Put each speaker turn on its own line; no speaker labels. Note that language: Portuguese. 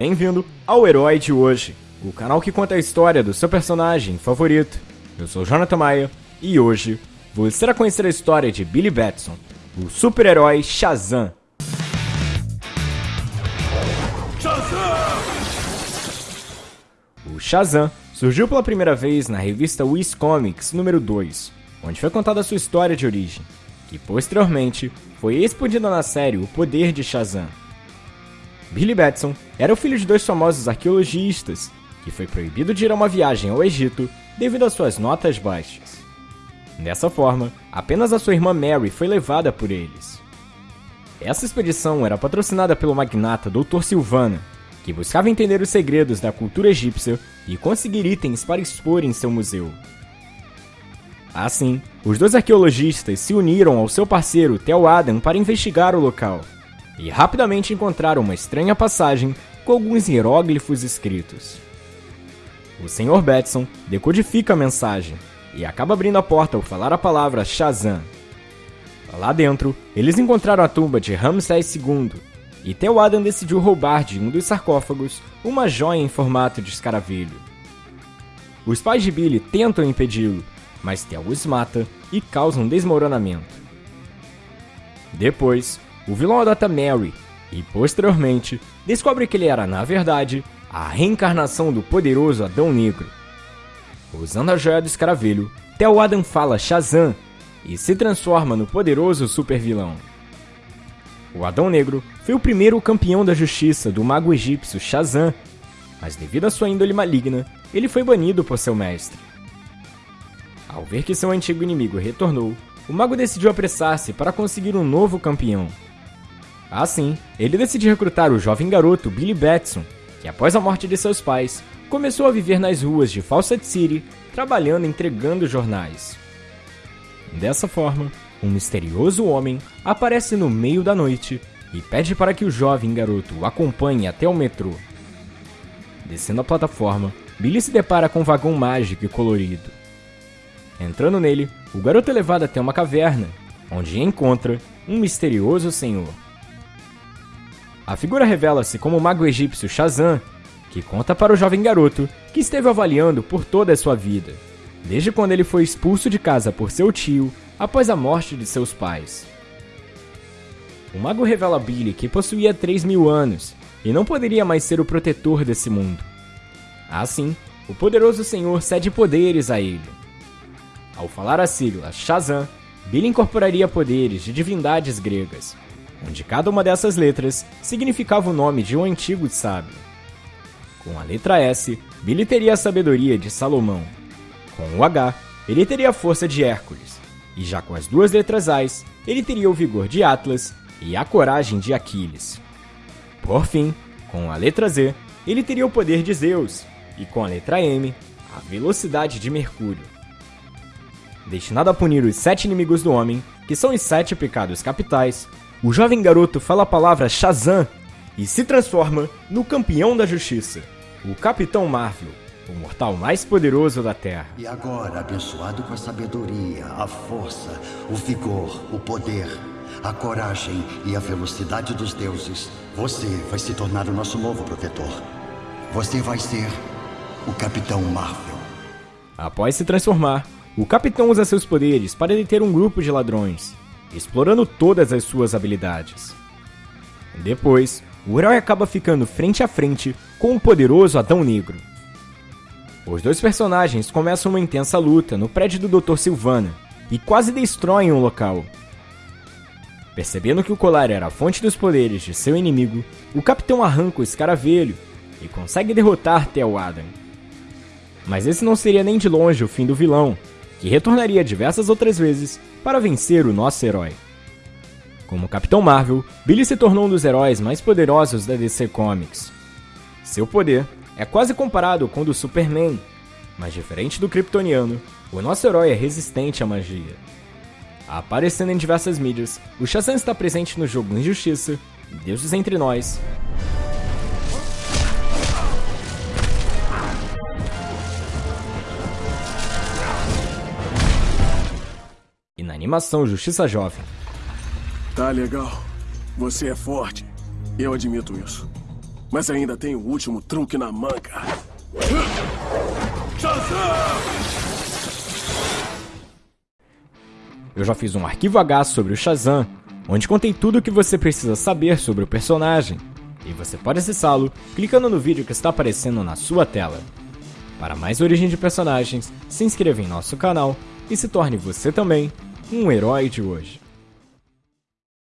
Bem-vindo ao Herói de Hoje, o canal que conta a história do seu personagem favorito. Eu sou Jonathan Maia e hoje você irá conhecer a história de Billy Batson, o super-herói Shazam. Shazam! O Shazam surgiu pela primeira vez na revista Wiz Comics número 2, onde foi contada a sua história de origem, que posteriormente foi expandida na série O Poder de Shazam. Billy Batson era o filho de dois famosos arqueologistas, que foi proibido de ir a uma viagem ao Egito devido às suas notas baixas. Dessa forma, apenas a sua irmã Mary foi levada por eles. Essa expedição era patrocinada pelo magnata Dr. Silvana, que buscava entender os segredos da cultura egípcia e conseguir itens para expor em seu museu. Assim, os dois arqueologistas se uniram ao seu parceiro Theo Adam para investigar o local e rapidamente encontraram uma estranha passagem com alguns hieróglifos escritos. O Sr. Batson decodifica a mensagem e acaba abrindo a porta ao falar a palavra Shazam. Lá dentro, eles encontraram a tumba de Ramsés II e Theo Adam decidiu roubar de um dos sarcófagos uma joia em formato de escaravelho. Os pais de Billy tentam impedi-lo, mas Theo os mata e causa um desmoronamento. Depois, o vilão adota Mary e, posteriormente, descobre que ele era, na verdade, a reencarnação do poderoso Adão Negro. Usando a joia do escaravelho, Theo Adam fala Shazam e se transforma no poderoso supervilão. O Adão Negro foi o primeiro campeão da justiça do mago egípcio Shazam, mas devido à sua índole maligna, ele foi banido por seu mestre. Ao ver que seu antigo inimigo retornou, o mago decidiu apressar-se para conseguir um novo campeão. Assim, ele decidiu recrutar o jovem garoto Billy Batson, que após a morte de seus pais, começou a viver nas ruas de Fawcett City, trabalhando entregando jornais. Dessa forma, um misterioso homem aparece no meio da noite e pede para que o jovem garoto o acompanhe até o metrô. Descendo a plataforma, Billy se depara com um vagão mágico e colorido. Entrando nele, o garoto é levado até uma caverna, onde encontra um misterioso senhor. A figura revela-se como o mago egípcio Shazam, que conta para o jovem garoto que esteve avaliando por toda a sua vida, desde quando ele foi expulso de casa por seu tio após a morte de seus pais. O mago revela a Billy que possuía 3 mil anos e não poderia mais ser o protetor desse mundo. Assim, o poderoso senhor cede poderes a ele. Ao falar a sigla Shazam, Billy incorporaria poderes de divindades gregas, onde cada uma dessas letras significava o nome de um antigo sábio. Com a letra S, Billy teria a sabedoria de Salomão. Com o H, ele teria a força de Hércules. E já com as duas letras A's, ele teria o vigor de Atlas e a coragem de Aquiles. Por fim, com a letra Z, ele teria o poder de Zeus, e com a letra M, a velocidade de Mercúrio. Destinado a punir os sete inimigos do homem, que são os sete pecados capitais, o jovem garoto fala a palavra Shazam e se transforma no campeão da justiça, o Capitão Marvel, o mortal mais poderoso da Terra.
E agora, abençoado com a sabedoria, a força, o vigor, o poder, a coragem e a velocidade dos deuses, você vai se tornar o nosso novo protetor. Você vai ser o Capitão Marvel.
Após se transformar, o capitão usa seus poderes para deter um grupo de ladrões explorando todas as suas habilidades. Depois, o herói acaba ficando frente a frente com o poderoso Adão Negro. Os dois personagens começam uma intensa luta no prédio do Dr. Silvana e quase destroem o local. Percebendo que o colar era a fonte dos poderes de seu inimigo, o capitão arranca o escaravelho e consegue derrotar Theo Adam. Mas esse não seria nem de longe o fim do vilão, que retornaria diversas outras vezes para vencer o nosso herói. Como Capitão Marvel, Billy se tornou um dos heróis mais poderosos da DC Comics. Seu poder é quase comparado com o do Superman, mas diferente do Kryptoniano, o nosso herói é resistente à magia. Aparecendo em diversas mídias, o Shazam está presente no jogo Injustiça, Deuses Entre Nós, animação Justiça Jovem.
Tá legal. Você é forte. Eu admito isso. Mas ainda tem o último truque na manga.
Eu já fiz um arquivo H sobre o Shazam, onde contei tudo o que você precisa saber sobre o personagem. E você pode acessá-lo clicando no vídeo que está aparecendo na sua tela. Para mais origem de personagens, se inscreva em nosso canal e se torne você também um herói de hoje.